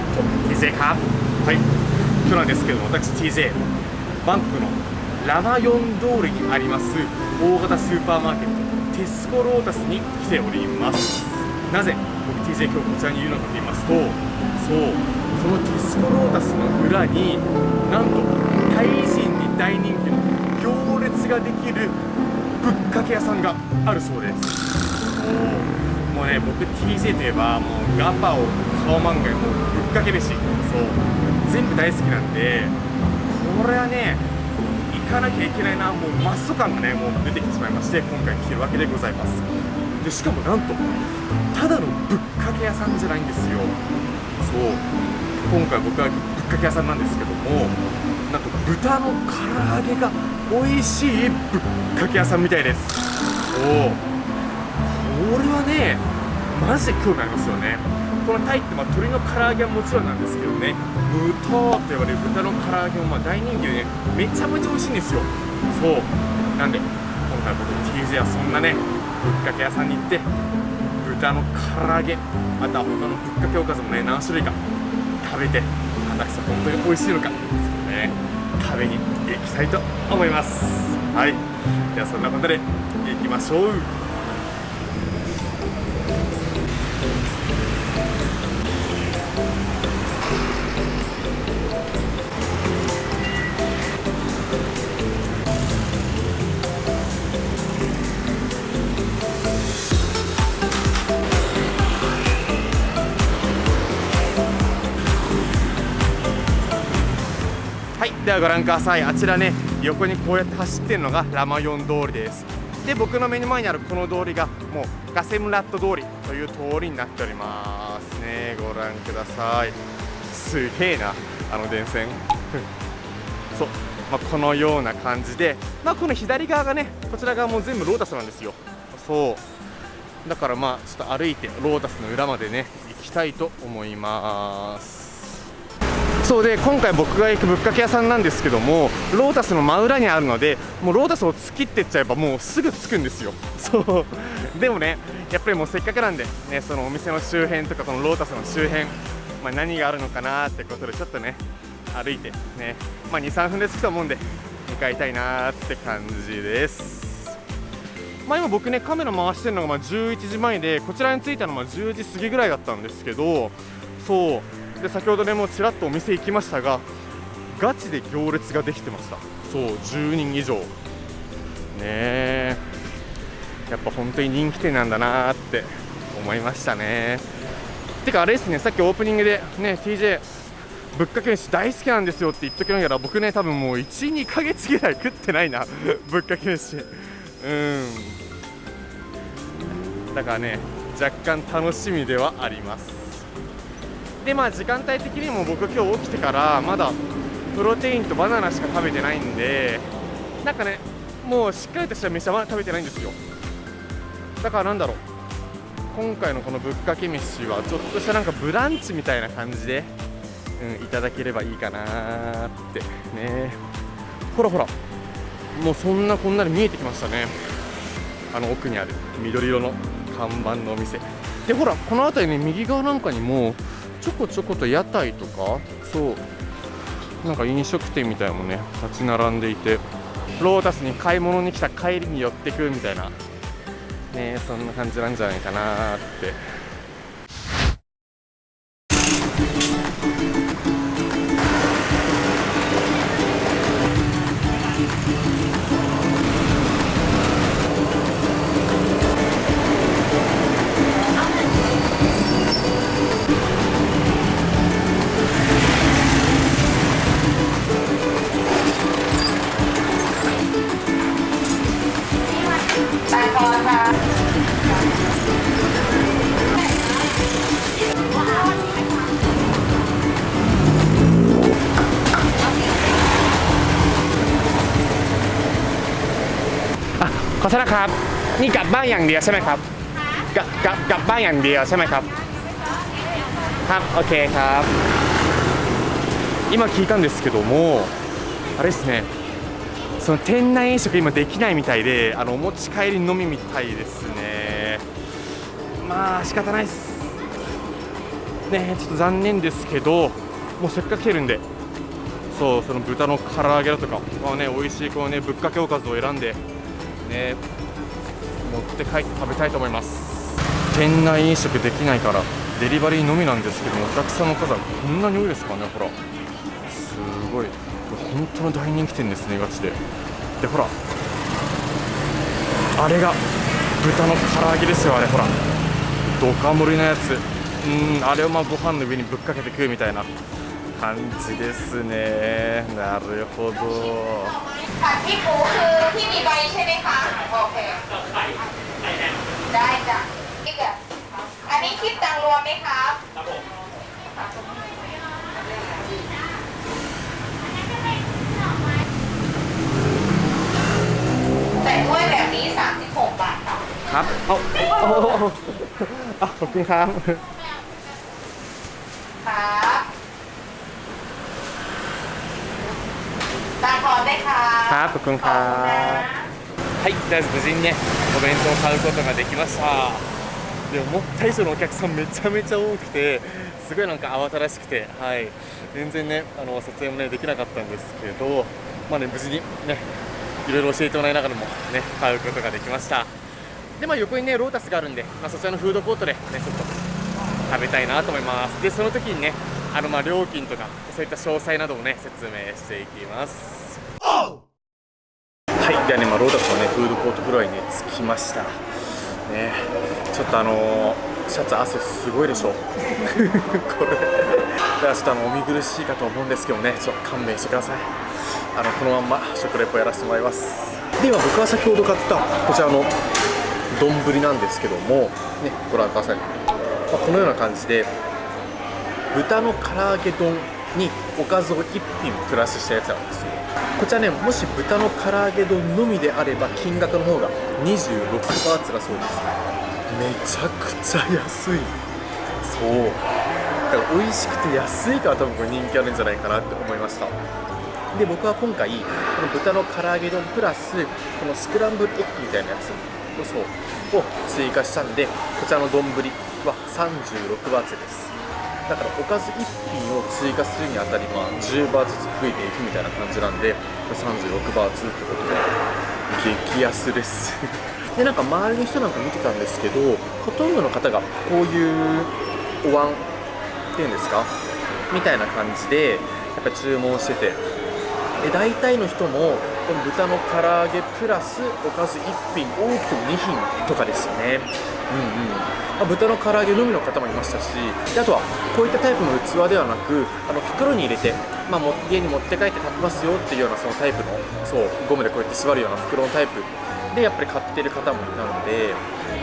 か TJ か？はい。今日なんですけども私 TJ バンコクのラマヨン通りにあります大型スーパーマーケットテスコロータスに来ております。なぜ僕 TJ 今日こちらにいるのかと言いますとそうこのテスコロータスの裏になんとタイ人に大人気の行列ができるぶっかけ屋さんがあるそうです。もうね僕 TJ といえばもうガパオカオマンガイもうぶっかけ飯。そう。全部大好きなんでこれはね行かなきゃいけないなもうマッソ感がねもう出てきてしまいまして今回来てるわけでございます。でしかもなんとただのぶっかけ屋さんじゃないんですよ。そう。今回僕はぶっかけ屋さんなんですけどもなんと豚の唐揚げが美味しいぶっかけ屋さんみたいです。おこれはねマジで興味ありますよね。このタイってまあ鶏の唐揚げはもちろんなんですけどね。豚と言われる豚の唐揚げもまあ大人気でねめちゃめちゃ美味しいんですよ。そう。なんで今回僕 TJ はそんなねぶっかけ屋さんに行って豚の唐揚げあとは他のぶっかけおかずもね何種類か食べて果たして本当に美味しいのかね。食べに行きたいと思います。はい。ではそんなことで行きましょう。ではご覧ください。あちらね横にこうやって走ってるのがラマヨン通りです。で僕の目の前にあるこの通りがもうガセムラット通りという通りになっておりますね。ご覧ください。すげえなあの電線。そう、まあ、このような感じで、まあ、この左側がねこちら側も全部ロータスなんですよ。そう。だからまあちょっと歩いてロータスの裏までね行きたいと思います。そうで今回僕が行くぶっかけ屋さんなんですけどもロータスの真裏にあるのでもうロータスを突きってっちゃえばもうすぐ着くんですよ。そう。でもねやっぱりもうせっかくなんでねそのお店の周辺とかこのロータスの周辺、まあ、何があるのかなってことでちょっとね歩いてねまあ23分で着くと思うんで向かいたいなって感じです。まあ今僕ねカメラ回してるのがま11時前でこちらに着いたのは10時過ぎぐらいだったんですけどそう。で先ほどねもうちらっとお店行きましたがガチで行列ができてました。そう10人以上。ねえ。やっぱ本当に人気店なんだなって思いましたね。てかあれですねさっきオープニングでね TJ ぶっかけ飯大好きなんですよって言っときながら僕ね多分もう12ヶ月ぐらい食ってないな。ぶっかけ飯。うん。だからね若干楽しみではあります。でまあ時間帯的にも僕今日起きてからまだプロテインとバナナしか食べてないんでなんかねもうしっかりとした飯はまだ食べてないんですよ。だからなんだろう。今回のこのぶっかけ飯はちょっとしたなんかブランチみたいな感じで、うん、いただければいいかなって。ね。ほらほら。もうそんなこんなで見えてきましたね。あの奥にある緑色の看板のお店。でほらこの辺りね右側なんかにもちょこちょこと屋台とかそうなんか飲食店みたいなのもね立ち並んでいてロータスに買い物に来た帰りに寄ってくみたいなねそんな感じなんじゃないかなって。 ษนะครับ นี่กลับบ้านอย่างเดียวใช่ไหมครับกลับกลับกลับบ้านอย่างเดียวใช่ไหมครับครับโอเคครับ今聞いたんですけどもあれですねその店内飲食今できないみたいであのお持ち帰りのみみたいですねまあ仕方ないです ねちょっと残念ですけどもうせっかく来てるんでそうその豚の唐揚げだとかこのね美味しいこのねぶっかけおかずを選んで ね。持って帰って食べたいと思います。店内飲食できないからデリバリーのみなんですけどもお客さんの数はこんなに多いですかねほら。すごい。本当の大人気店ですねガチで。でほら。あれが豚の唐揚げですよあれほら。ドカ盛りのやつ。うんあれをまあご飯の上にぶっかけて食うみたいな。感じですねなるほど ผัดที่ปูคือที่มีใบใช่ไหมคะ โอเค ได้จ้ะนี่เกิดอันนี้คิดตังรวมไหมครับ ครับผม ใส่ถ้วยแบบนี้ 36 บาทค่ะ ครับเอาเอาเอาเอาเอาขอบคุณครับ ครับ ครัくんอบはいとりあえず無事にねお弁当を買うことができました。で思った以上のお客さんめちゃめちゃ多くてすごいなんか慌ただしくてはい。全然ねあの撮影もねできなかったんですけどまあね無事にねいろいろ教えてもらいながらもね買うことができました。でまあ横にねロータスがあるんで、まあ、そちらのフードコートでねちょっと食べたいなと思います。でその時にねあのま料金とかそういった詳細などもね説明していきます。はい、ではね、まあ、ロータスのね、フードコートフロアにね、着きました。ね、ちょっとあのーシャツ汗すごいでしょ。これ、ではちょっとあの、お見苦しいかと思うんですけどね、ちょっと勘弁してください。あの、このまんま食レポやらせてもらいます。では、僕は先ほど買った、こちらの丼なんですけども、ね、ご覧ください。まあ、このような感じで、豚の唐揚げ丼におかずを1品プラスしたやつなんですよ。こちらねもし豚の唐揚げ丼のみであれば金額の方が26バーツだそうです。めちゃくちゃ安い。そう。だから美味しくて安いから多分これ人気あるんじゃないかなって思いました。で僕は今回この豚の唐揚げ丼プラスこのスクランブルエッグみたいなやつそうを追加したんでこちらの丼は36バーツです。だからおかず1品を追加するにあたり、まあ、10バーずつ増えていくみたいな感じなんで36バーツってことで激安です。でなんか周りの人なんか見てたんですけどほとんどの方がこういうお椀っていうんですか？みたいな感じでやっぱ注文してて。で大体の人もこの豚の唐揚げプラスおかず1品多くても2品とかですよね。うんうん。ま豚の唐揚げのみの方もいましたしであとはこういったタイプの器ではなくあの袋に入れて、まあ、家に持って帰って食べますよっていうようなそのタイプのそうゴムでこうやって縛るような袋のタイプでやっぱり買ってる方もいたので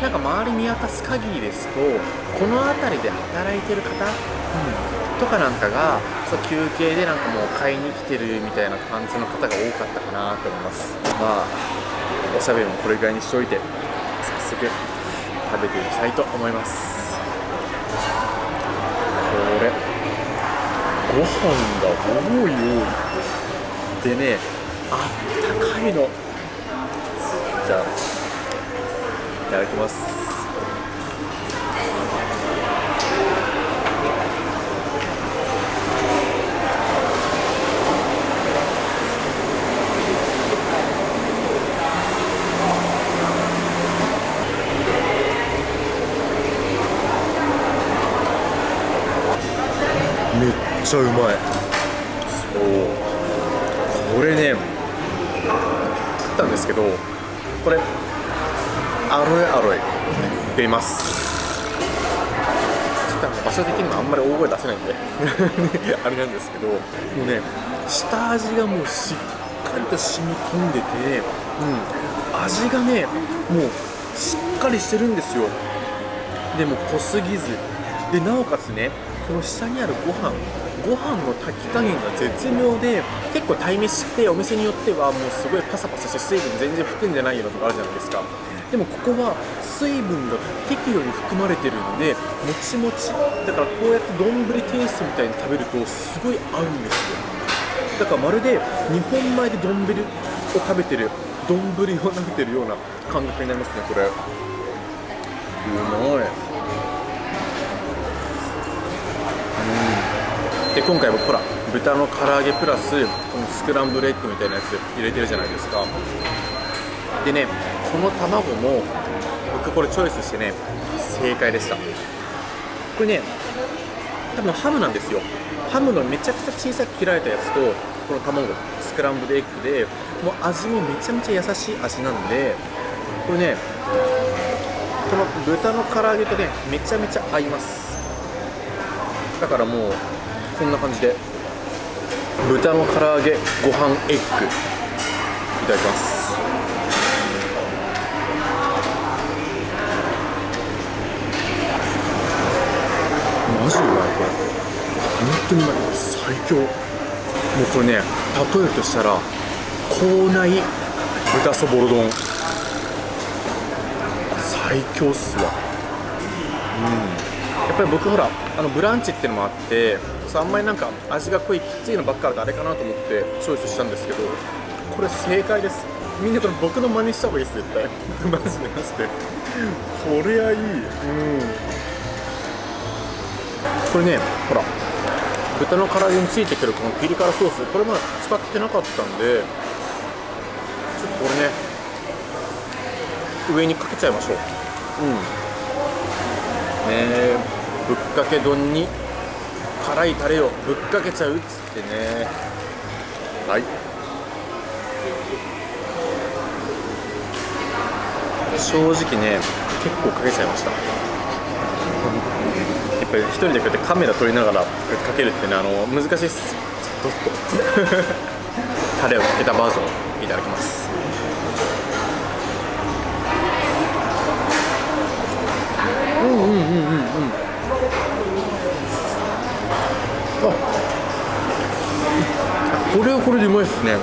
なんか周り見渡す限りですとこの辺りで働いてる方、うんとかなんかがそう休憩でなんかもう買いに来てるみたいな感じの方が多かったかなと思いますまあおしゃべりもこれぐらいにしておいて早速食べていきたいと思います。これご飯が多い多いでね。あったかいのじゃあいただきます。ちゃうまい。そう。これね食ったんですけどこれアロエアロエ出ます。ちょっとあの場所的にもあんまり大声出せないんで あれなんですけどもうね下味がもうしっかりと染み込んでて、うん、味がねもうしっかりしてるんですよ。でも濃すぎず。でなおかつねこの下にあるご飯ご飯の炊き加減が絶妙で結構鯛めしってお店によってはもうすごいパサパサして水分全然含んでないようなとこあるじゃないですか。でもここは水分が適度に含まれてるのでもちもちだからこうやって丼テイストみたいに食べるとすごい合うんですよ。だからまるで日本米で丼を食べてる丼を食べてるような感覚になりますねこれ。うまい。で今回僕ほら豚の唐揚げプラスこのスクランブルエッグみたいなやつ入れてるじゃないですか。でねこの卵も僕これチョイスしてね正解でした。これね多分ハムなんですよ。ハムのめちゃくちゃ小さく切られたやつとこの卵スクランブルエッグでもう味もめちゃめちゃ優しい味なんでこれねこの豚の唐揚げとねめちゃめちゃ合います。だからもうこんな感じで豚の唐揚げご飯エッグいただきます。マジうまいこれ。本当にうまい。最強。もうこれね例えるとしたら口内豚そぼろ丼。最強っすわ。うん。やっぱり僕ほらあのブランチっていうのもあってそうあんまりなんか味が濃いきついのばっかりだとあれかなと思ってチョイスしたんですけどこれ正解です。みんなこれ僕の真似した方がいいです絶対。マジでマジで。これはいい。うん。これねほら豚の唐揚げについてくるこのピリ辛ソースこれまだ使ってなかったんでちょっとこれね上にかけちゃいましょう。うん。ねえぶっかけ丼に辛いタレをぶっかけちゃうっつってね。はい。正直ね結構かけちゃいました。やっぱり一人でこうやってカメラ撮りながらかけるってねあの難しいっす。ちょっと。タレをかけたバージョンいただきます。うんうんうんうんうんこれはこれでうまいっすね。う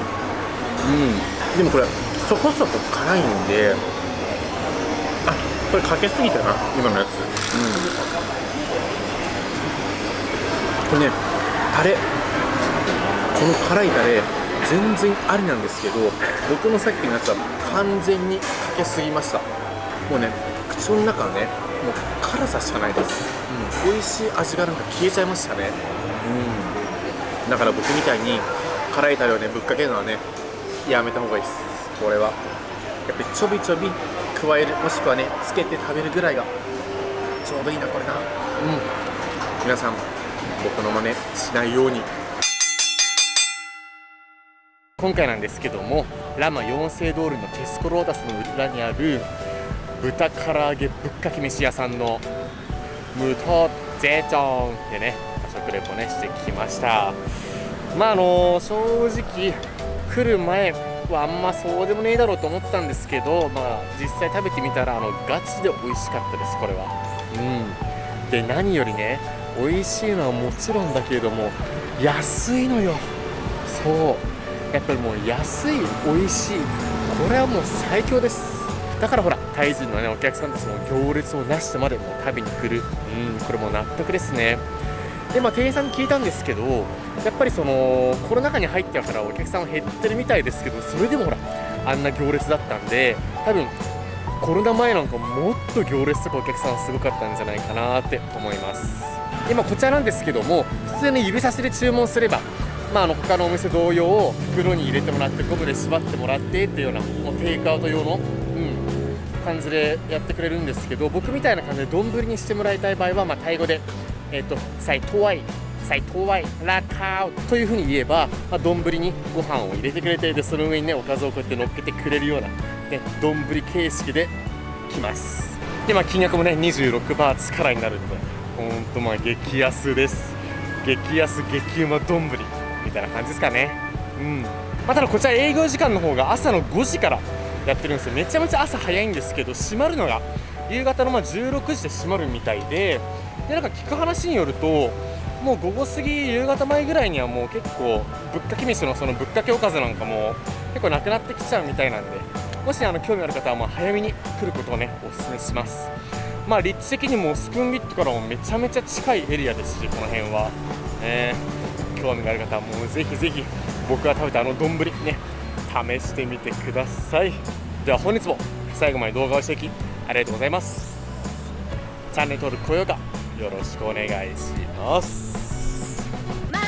ん。でもこれそこそこ辛いんであこれかけすぎたな今のやつ。うん。これねタレ。この辛いタレ全然ありなんですけど僕のさっきのやつは完全にかけすぎました。もうね口の中ねもう辛さしかないです、うん、美味しい味がなんか消えちゃいましたね。うん。だから僕みたいに辛いタレをねぶっかけるのはねやめた方がいいです。これは。やっぱりちょびちょび加えるもしくはねつけて食べるぐらいがちょうどいいなこれな。うん。皆さん僕の真似しないように。今回なんですけどもラマ四世通りのテスコロータスの裏にある豚唐揚げぶっかけ飯屋さんのムトゼチョンでね食レポねしてきましたまああの正直来る前はあんまそうでもねえだろうと思ったんですけどまあ実際食べてみたらあのガチで美味しかったですこれは。うん。で何よりね美味しいのはもちろんだけれども安いのよ。そう。やっぱりもう安い美味しい。これはもう最強です。だからほらタイ人のねお客さんたちも行列をなしてまでも食べに来る。うんこれも納得ですね。でまあ店員さんに聞いたんですけどやっぱりそのコロナ禍に入ってからお客さんは減ってるみたいですけどそれでもほらあんな行列だったんで多分コロナ前なんかもっと行列とかお客さんすごかったんじゃないかなって思います。今こちらなんですけども普通に指差しで注文すればまあ、あの他のお店同様袋に入れてもらってゴムで縛ってもらってっていうようなもうテイクアウト用の、うん、感じでやってくれるんですけど僕みたいな感じで丼にしてもらいたい場合は、まあ、タイ語で「えっ、とサイトワイ」サイトワイラカーというふうに言えば、まあ、丼にご飯を入れてくれてでその上にねおかずをこうやって乗っけてくれるような、ね、丼形式で来ます。でまあ金額もね26バーツからになるのでほんとまあ激安です。激安激うま丼みたいな感じですかね。うん。まあ、ただこちら営業時間の方が朝の5時からやってるんですよ。めちゃめちゃ朝早いんですけど閉まるのが夕方のまあ16時で閉まるみたいででなんか聞く話によるともう午後過ぎ夕方前ぐらいにはもう結構ぶっかけ飯のそのぶっかけおかずなんかも結構なくなってきちゃうみたいなんでもしあの興味ある方はもう早めに来ることをねお勧めします。まあ立地的にもスプーンビットからもめちゃめちゃ近いエリアですしこの辺は。ね。興味がある方はもうぜひぜひ僕が食べたあの丼ね試してみてください。では本日も最後まで動画をしていきありがとうございます。チャンネル登録高評価よろしくお願いします。